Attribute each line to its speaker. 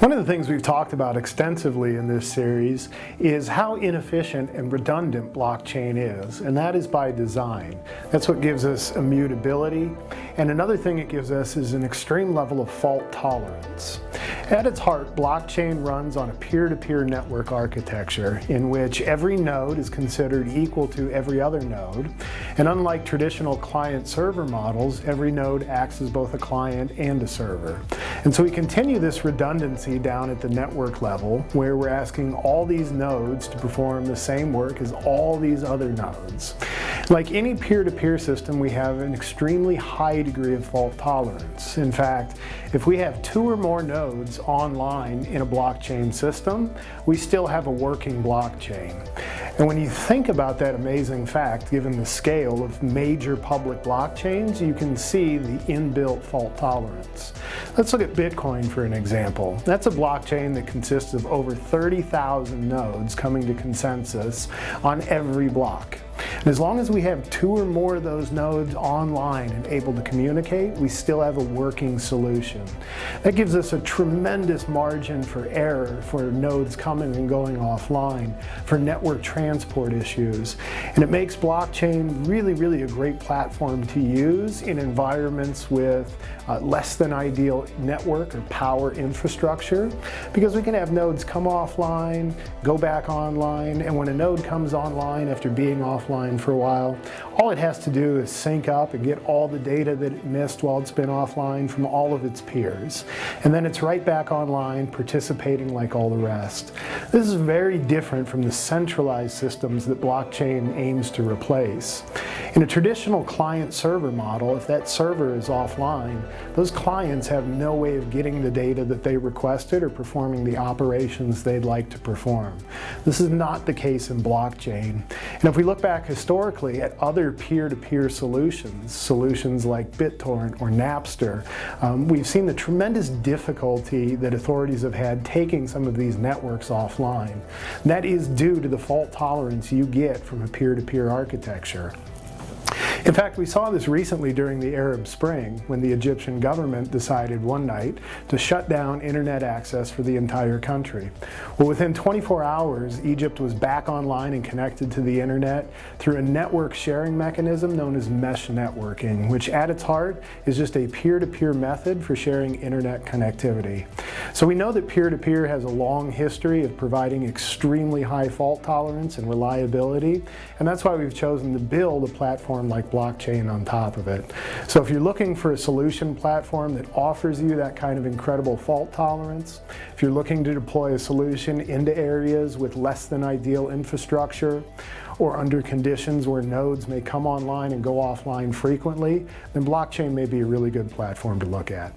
Speaker 1: One of the things we've talked about extensively in this series is how inefficient and redundant blockchain is, and that is by design. That's what gives us immutability, and another thing it gives us is an extreme level of fault tolerance. At its heart, blockchain runs on a peer-to-peer -peer network architecture in which every node is considered equal to every other node, and unlike traditional client-server models, every node acts as both a client and a server. And so we continue this redundancy down at the network level where we're asking all these nodes to perform the same work as all these other nodes. Like any peer-to-peer -peer system, we have an extremely high degree of fault tolerance. In fact, if we have two or more nodes online in a blockchain system, we still have a working blockchain. And when you think about that amazing fact, given the scale of major public blockchains, you can see the inbuilt fault tolerance. Let's look at Bitcoin for an example. That's a blockchain that consists of over 30,000 nodes coming to consensus on every block. As long as we have two or more of those nodes online and able to communicate, we still have a working solution. That gives us a tremendous margin for error for nodes coming and going offline, for network transport issues. And it makes blockchain really, really a great platform to use in environments with uh, less than ideal network or power infrastructure because we can have nodes come offline, go back online, and when a node comes online after being offline for a while. All it has to do is sync up and get all the data that it missed while it's been offline from all of its peers. And then it's right back online participating like all the rest. This is very different from the centralized systems that blockchain aims to replace. In a traditional client-server model, if that server is offline, those clients have no way of getting the data that they requested or performing the operations they'd like to perform. This is not the case in blockchain. And if we look back historically at other peer-to-peer -peer solutions, solutions like BitTorrent or Napster, um, we've seen the tremendous difficulty that authorities have had taking some of these networks offline. that is due to the fault tolerance you get from a peer-to-peer -peer architecture. In fact, we saw this recently during the Arab Spring when the Egyptian government decided one night to shut down internet access for the entire country. Well, within 24 hours, Egypt was back online and connected to the internet through a network sharing mechanism known as mesh networking, which at its heart is just a peer-to-peer -peer method for sharing internet connectivity. So we know that peer-to-peer -peer has a long history of providing extremely high fault tolerance and reliability, and that's why we've chosen to build a platform like blockchain on top of it. So if you're looking for a solution platform that offers you that kind of incredible fault tolerance, if you're looking to deploy a solution into areas with less than ideal infrastructure, or under conditions where nodes may come online and go offline frequently, then blockchain may be a really good platform to look at.